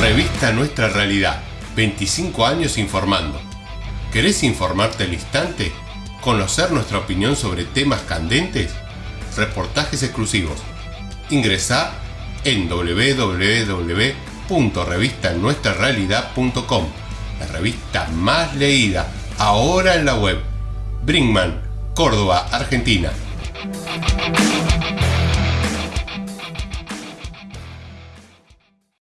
Revista Nuestra Realidad, 25 años informando. ¿Querés informarte al instante? ¿Conocer nuestra opinión sobre temas candentes? Reportajes exclusivos. Ingresá en www.revistanuestrarealidad.com, la revista más leída ahora en la web. Brinkman, Córdoba, Argentina.